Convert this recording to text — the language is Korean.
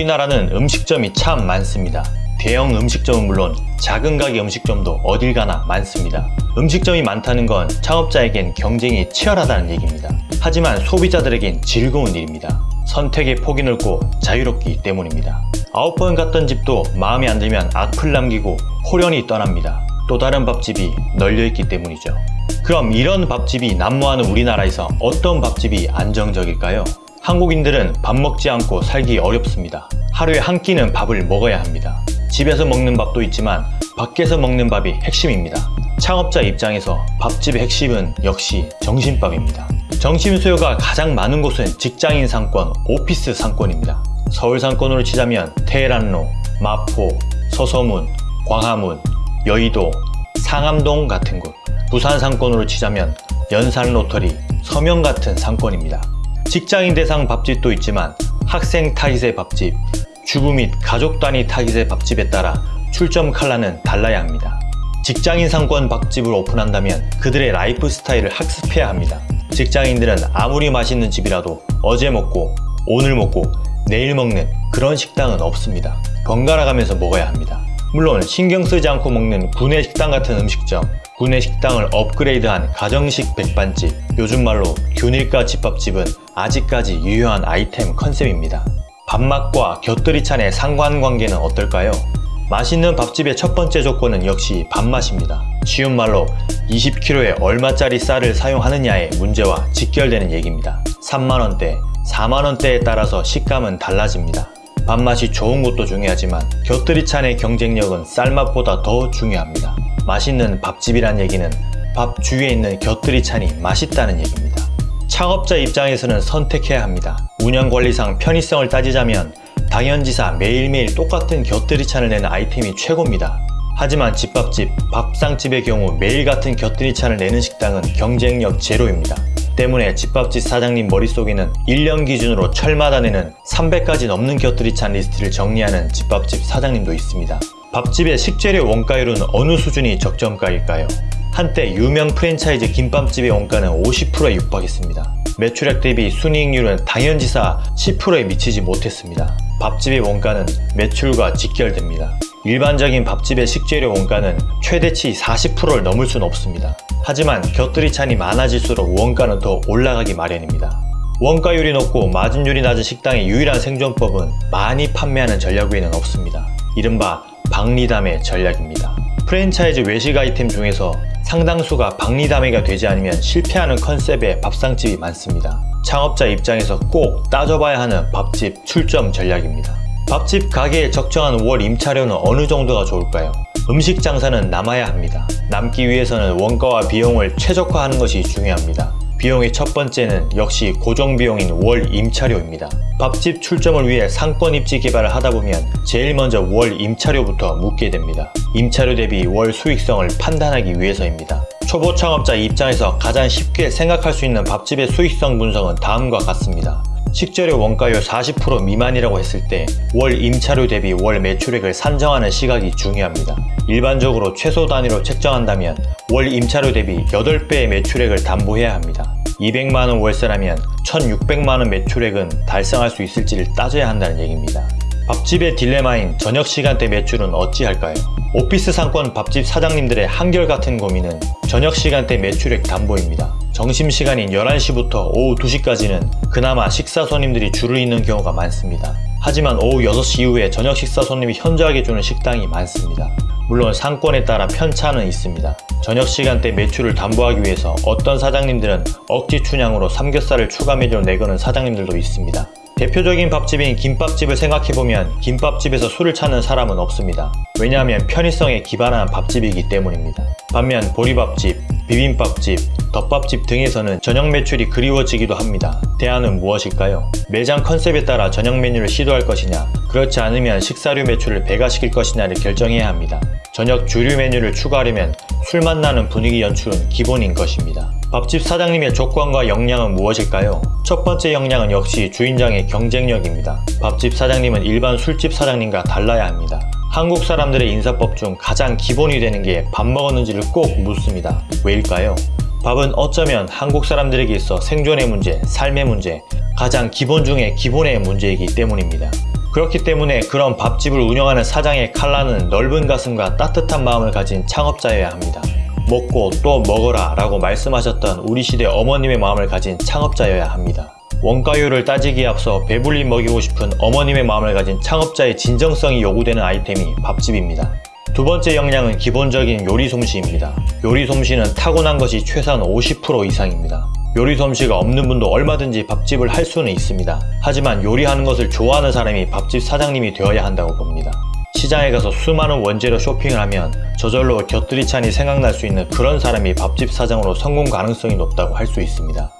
우리나라는 음식점이 참 많습니다. 대형 음식점은 물론 작은 가게 음식점도 어딜 가나 많습니다. 음식점이 많다는 건 창업자에겐 경쟁이 치열하다는 얘기입니다. 하지만 소비자들에겐 즐거운 일입니다. 선택의 폭이 넓고 자유롭기 때문입니다. 아홉 번 갔던 집도 마음에 안 들면 악플 남기고 호련히 떠납니다. 또 다른 밥집이 널려있기 때문이죠. 그럼 이런 밥집이 난무하는 우리나라에서 어떤 밥집이 안정적일까요? 한국인들은 밥 먹지 않고 살기 어렵습니다. 하루에 한 끼는 밥을 먹어야 합니다. 집에서 먹는 밥도 있지만 밖에서 먹는 밥이 핵심입니다. 창업자 입장에서 밥집의 핵심은 역시 정신밥입니다. 정신 수요가 가장 많은 곳은 직장인 상권, 오피스 상권입니다. 서울 상권으로 치자면 테헤란로, 마포, 서서문, 광화문, 여의도, 상암동 같은 곳 부산 상권으로 치자면 연산 로터리, 서면 같은 상권입니다. 직장인 대상 밥집도 있지만 학생 타깃의 밥집, 주부 및 가족 단위 타깃의 밥집에 따라 출점 칼라는 달라야 합니다. 직장인 상권 밥집을 오픈한다면 그들의 라이프 스타일을 학습해야 합니다. 직장인들은 아무리 맛있는 집이라도 어제 먹고 오늘 먹고 내일 먹는 그런 식당은 없습니다. 번갈아 가면서 먹어야 합니다. 물론 신경 쓰지 않고 먹는 구내 식당 같은 음식점, 구내 식당을 업그레이드한 가정식 백반집, 요즘 말로 균일가 집밥집은 아직까지 유효한 아이템 컨셉입니다. 밥맛과 곁들이 찬의 상관관계는 어떨까요? 맛있는 밥집의 첫 번째 조건은 역시 밥맛입니다. 쉬운 말로 20kg에 얼마짜리 쌀을 사용하느냐의 문제와 직결되는 얘기입니다. 3만원대, 4만원대에 따라서 식감은 달라집니다. 밥맛이 좋은 것도 중요하지만 곁들이 찬의 경쟁력은 쌀맛보다 더 중요합니다. 맛있는 밥집이란 얘기는 밥 주위에 있는 곁들이 찬이 맛있다는 얘기입니다. 창업자 입장에서는 선택해야 합니다. 운영관리상 편의성을 따지자면 당연지사 매일매일 똑같은 곁들이 찬을 내는 아이템이 최고입니다. 하지만 집밥집, 밥상집의 경우 매일 같은 곁들이 찬을 내는 식당은 경쟁력 제로입니다. 때문에 집밥집 사장님 머릿속에는 1년 기준으로 철마다 내는 300가지 넘는 곁들이 찬 리스트를 정리하는 집밥집 사장님도 있습니다. 밥집의 식재료 원가율은 어느 수준이 적정가일까요? 한때 유명 프랜차이즈 김밥집의 원가는 50%에 육박했습니다. 매출액 대비 순이익률은 당연지사 10%에 미치지 못했습니다. 밥집의 원가는 매출과 직결됩니다. 일반적인 밥집의 식재료 원가는 최대치 40%를 넘을 수는 없습니다. 하지만 곁들이 찬이 많아질수록 원가는 더 올라가기 마련입니다. 원가율이 높고 마진율이 낮은 식당의 유일한 생존법은 많이 판매하는 전략 외에는 없습니다. 이른바 박리담의 전략입니다. 프랜차이즈 외식 아이템 중에서 상당수가 박리담회가 되지 않으면 실패하는 컨셉의 밥상집이 많습니다. 창업자 입장에서 꼭 따져봐야 하는 밥집 출점 전략입니다. 밥집 가게에 적정한 월 임차료는 어느 정도가 좋을까요? 음식 장사는 남아야 합니다. 남기 위해서는 원가와 비용을 최적화하는 것이 중요합니다. 비용의 첫 번째는 역시 고정 비용인 월 임차료입니다. 밥집 출점을 위해 상권 입지 개발을 하다 보면 제일 먼저 월 임차료부터 묻게 됩니다. 임차료 대비 월 수익성을 판단하기 위해서입니다. 초보 창업자 입장에서 가장 쉽게 생각할 수 있는 밥집의 수익성 분석은 다음과 같습니다. 식재료 원가율 40% 미만이라고 했을 때 월 임차료 대비 월 매출액을 산정하는 시각이 중요합니다. 일반적으로 최소 단위로 책정한다면 월 임차료 대비 8배의 매출액을 담보해야 합니다. 200만원 월세라면 1600만원 매출액은 달성할 수 있을지를 따져야 한다는 얘기입니다. 밥집의 딜레마인 저녁 시간대 매출은 어찌할까요? 오피스 상권 밥집 사장님들의 한결같은 고민은 저녁 시간대 매출액 담보입니다. 점심시간인 11시부터 오후 2시까지는 그나마 식사 손님들이 줄을 잇는 경우가 많습니다. 하지만 오후 6시 이후에 저녁 식사 손님이 현저하게 주는 식당이 많습니다. 물론 상권에 따라 편차는 있습니다. 저녁 시간대 매출을 담보하기 위해서 어떤 사장님들은 억지 춘향으로 삼겹살을 추가 메뉴로 내거는 사장님들도 있습니다. 대표적인 밥집인 김밥집을 생각해보면 김밥집에서 술을 찾는 사람은 없습니다. 왜냐하면 편의성에 기반한 밥집이기 때문입니다. 반면 보리밥집, 비빔밥집, 덮밥집 등에서는 저녁 매출이 그리워지기도 합니다. 대안은 무엇일까요? 매장 컨셉에 따라 저녁 메뉴를 시도할 것이냐 그렇지 않으면 식사류 매출을 배가시킬 것이냐를 결정해야 합니다. 저녁 주류 메뉴를 추가하려면 술맛 나는 분위기 연출은 기본인 것입니다. 밥집 사장님의 조건과 역량은 무엇일까요? 첫 번째 역량은 역시 주인장의 경쟁력입니다. 밥집 사장님은 일반 술집 사장님과 달라야 합니다. 한국 사람들의 인사법 중 가장 기본이 되는 게 밥 먹었는지를 꼭 묻습니다. 왜일까요? 밥은 어쩌면 한국 사람들에게 있어 생존의 문제, 삶의 문제, 가장 기본 중의 기본의 문제이기 때문입니다. 그렇기 때문에 그런 밥집을 운영하는 사장의 칼라는 넓은 가슴과 따뜻한 마음을 가진 창업자여야 합니다. 먹고 또 먹어라 라고 말씀하셨던 우리 시대 어머님의 마음을 가진 창업자여야 합니다. 원가율을 따지기에 앞서 배불리 먹이고 싶은 어머님의 마음을 가진 창업자의 진정성이 요구되는 아이템이 밥집입니다. 두 번째 역량은 기본적인 요리 솜씨입니다. 요리 솜씨는 타고난 것이 최소한 50% 이상입니다. 요리 솜씨가 없는 분도 얼마든지 밥집을 할 수는 있습니다. 하지만 요리하는 것을 좋아하는 사람이 밥집 사장님이 되어야 한다고 봅니다. 시장에 가서 수많은 원재료 쇼핑을 하면 저절로 곁들이 찬이 생각날 수 있는 그런 사람이 밥집 사장으로 성공 가능성이 높다고 할 수 있습니다.